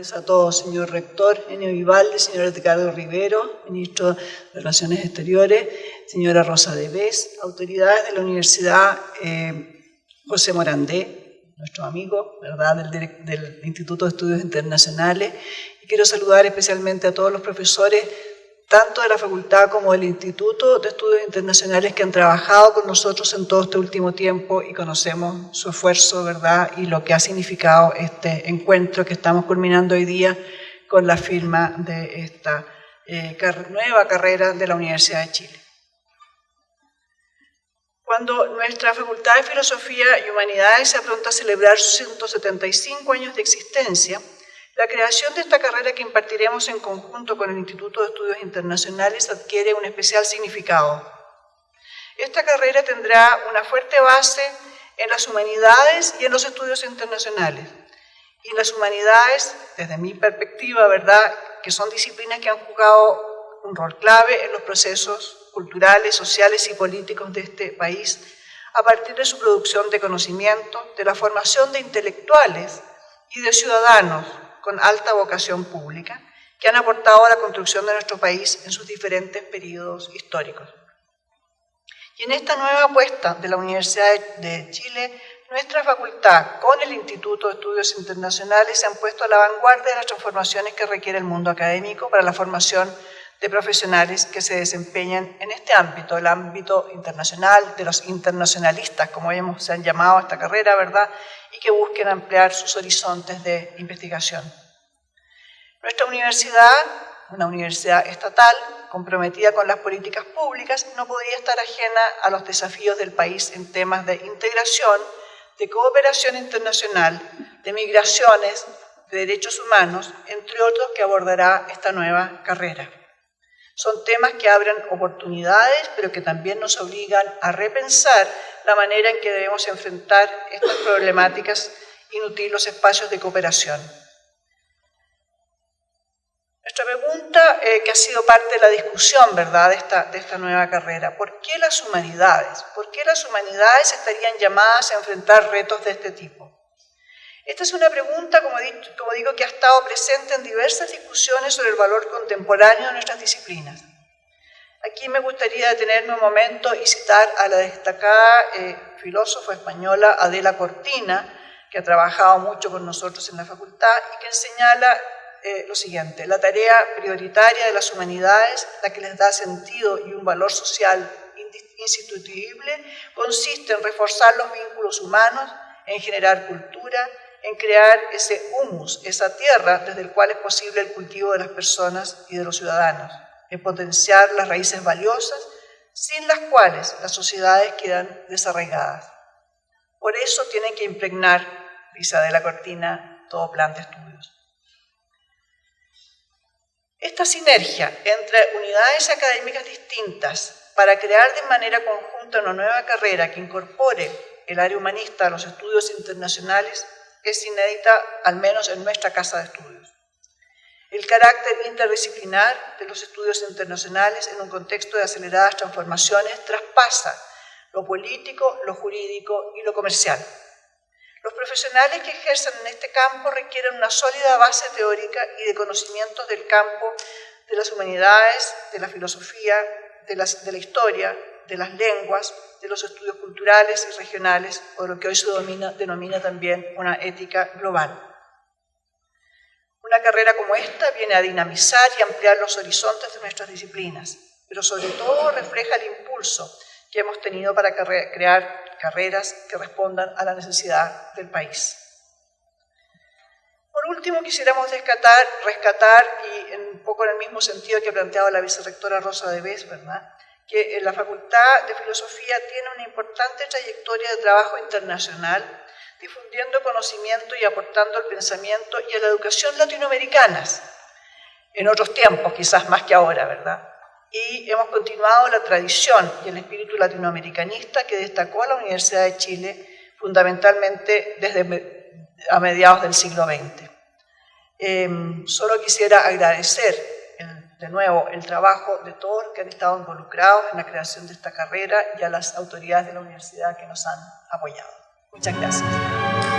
a todos, señor rector Enio Vivaldi, señor Ricardo Rivero, ministro de Relaciones Exteriores, señora Rosa Debes, autoridades de la Universidad eh, José Morandé, nuestro amigo, ¿verdad?, del, del Instituto de Estudios Internacionales. Y quiero saludar especialmente a todos los profesores tanto de la facultad como del Instituto de Estudios Internacionales que han trabajado con nosotros en todo este último tiempo y conocemos su esfuerzo, ¿verdad?, y lo que ha significado este encuentro que estamos culminando hoy día con la firma de esta eh, nueva carrera de la Universidad de Chile. Cuando nuestra Facultad de Filosofía y Humanidades se apronta a celebrar sus 175 años de existencia, la creación de esta carrera que impartiremos en conjunto con el Instituto de Estudios Internacionales adquiere un especial significado. Esta carrera tendrá una fuerte base en las humanidades y en los estudios internacionales. Y las humanidades, desde mi perspectiva, ¿verdad?, que son disciplinas que han jugado un rol clave en los procesos culturales, sociales y políticos de este país, a partir de su producción de conocimiento, de la formación de intelectuales y de ciudadanos con alta vocación pública que han aportado a la construcción de nuestro país en sus diferentes periodos históricos. Y en esta nueva apuesta de la Universidad de Chile, nuestra facultad con el Instituto de Estudios Internacionales se han puesto a la vanguardia de las transformaciones que requiere el mundo académico para la formación de profesionales que se desempeñan en este ámbito, el ámbito internacional, de los internacionalistas, como hemos, se han llamado a esta carrera, ¿verdad?, que busquen ampliar sus horizontes de investigación. Nuestra universidad, una universidad estatal, comprometida con las políticas públicas, no podría estar ajena a los desafíos del país en temas de integración, de cooperación internacional, de migraciones, de derechos humanos, entre otros que abordará esta nueva carrera. Son temas que abren oportunidades, pero que también nos obligan a repensar la manera en que debemos enfrentar estas problemáticas y nutrir los espacios de cooperación. Nuestra pregunta, eh, que ha sido parte de la discusión ¿verdad? De, esta, de esta nueva carrera, ¿por qué las humanidades? ¿Por qué las humanidades estarían llamadas a enfrentar retos de este tipo? Esta es una pregunta, como, digo, que ha estado presente en diversas discusiones sobre el valor contemporáneo de nuestras disciplinas. Aquí me gustaría detenerme un momento y citar a la destacada eh, filósofa española Adela Cortina, que ha trabajado mucho con nosotros en la facultad y que señala eh, lo siguiente, la tarea prioritaria de las humanidades, la que les da sentido y un valor social instituible, consiste en reforzar los vínculos humanos, en generar cultura, en crear ese humus, esa tierra desde el cual es posible el cultivo de las personas y de los ciudadanos, en potenciar las raíces valiosas sin las cuales las sociedades quedan desarraigadas. Por eso tienen que impregnar, dice de la Cortina, todo plan de estudios. Esta sinergia entre unidades académicas distintas para crear de manera conjunta una nueva carrera que incorpore el área humanista a los estudios internacionales es inédita, al menos en nuestra casa de estudios. El carácter interdisciplinar de los estudios internacionales en un contexto de aceleradas transformaciones traspasa lo político, lo jurídico y lo comercial. Los profesionales que ejercen en este campo requieren una sólida base teórica y de conocimientos del campo de las humanidades, de la filosofía, de la, de la historia, de las lenguas, de los estudios culturales y regionales, o lo que hoy se denomina también una ética global. Una carrera como esta viene a dinamizar y ampliar los horizontes de nuestras disciplinas, pero sobre todo refleja el impulso que hemos tenido para crear carreras que respondan a la necesidad del país. Por último, quisiéramos rescatar, rescatar y un poco en el mismo sentido que ha planteado la vicerrectora Rosa de Bes, ¿verdad? Que en la Facultad de Filosofía tiene una importante trayectoria de trabajo internacional, difundiendo conocimiento y aportando al pensamiento y a la educación latinoamericanas, en otros tiempos quizás más que ahora, ¿verdad? Y hemos continuado la tradición y el espíritu latinoamericanista que destacó a la Universidad de Chile fundamentalmente desde a mediados del siglo XX. Em, solo quisiera agradecer de nuevo el trabajo de todos los que han estado involucrados en la creación de esta carrera y a las autoridades de la universidad que nos han apoyado. Muchas gracias.